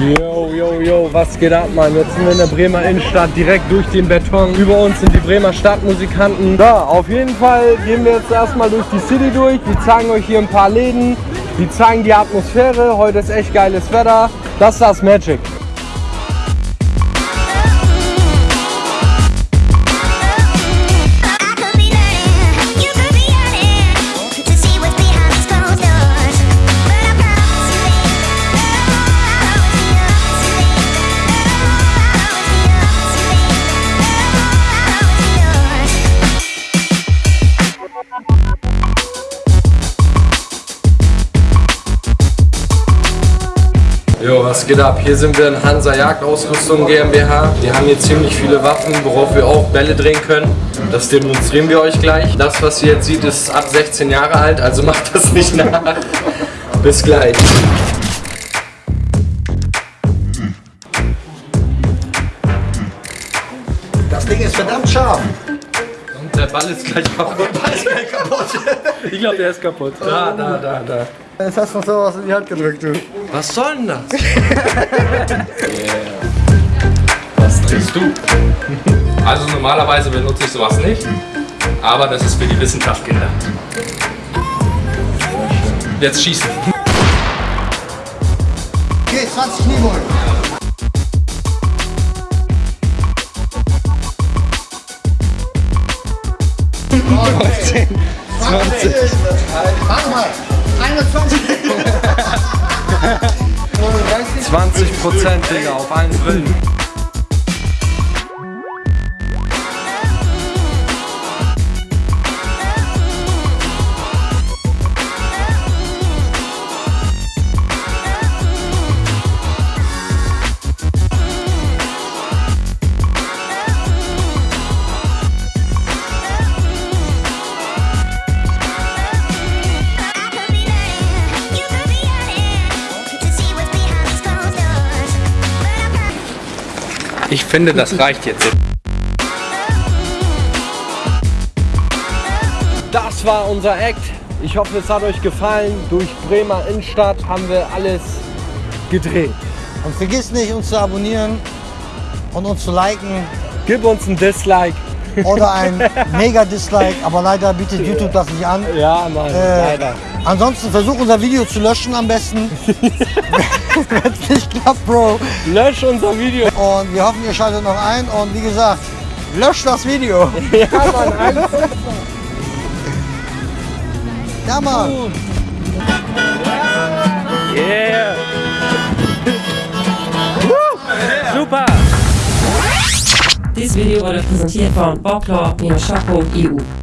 Yo, yo, yo, was geht ab, Mann? Jetzt sind wir in der Bremer Innenstadt, direkt durch den Beton. Über uns sind die Bremer Stadtmusikanten. Ja, auf jeden Fall gehen wir jetzt erstmal durch die City durch. Wir zeigen euch hier ein paar Läden. Wir zeigen die Atmosphäre. Heute ist echt geiles Wetter. Das ist das Magic. Jo, was geht ab? Hier sind wir in Hansa Jagdausrüstung GmbH. Wir haben hier ziemlich viele Waffen, worauf wir auch Bälle drehen können. Das demonstrieren wir euch gleich. Das, was ihr jetzt seht, ist ab 16 Jahre alt, also macht das nicht nach. Bis gleich. Das Ding ist verdammt scharf. Und der Ball ist gleich kaputt. Ich glaube, der ist kaputt. Da, da, da, da. Jetzt hast du noch sowas in die Hand gedrückt, du. Was soll denn das? Was trinkst du? Also normalerweise benutze ich sowas nicht, aber das ist für die Wissenschaft Kinder. Jetzt schießen. Okay, 20 Kniebeugen. Zehn, 20. Warte mal. 21. 20 Prozent, Digga, auf einen Brillen. Ich finde, das reicht jetzt. Das war unser Act. Ich hoffe, es hat euch gefallen. Durch Bremer Innenstadt haben wir alles gedreht. Und vergiss nicht, uns zu abonnieren und uns zu liken Gib uns ein Dislike. Oder ein Mega-Dislike, aber leider bietet YouTube das nicht an. Ja, Mann, Äh, leider. Ansonsten versuch unser Video zu löschen am besten. Wenn es nicht klappt, Bro. Lösch unser Video. Und wir hoffen, ihr schaltet noch ein. Und wie gesagt, löscht das Video. Ja, Mann, alles Ja, Mann. Yeah. Dieses Video wurde präsentiert von bobclaw-shop.eu.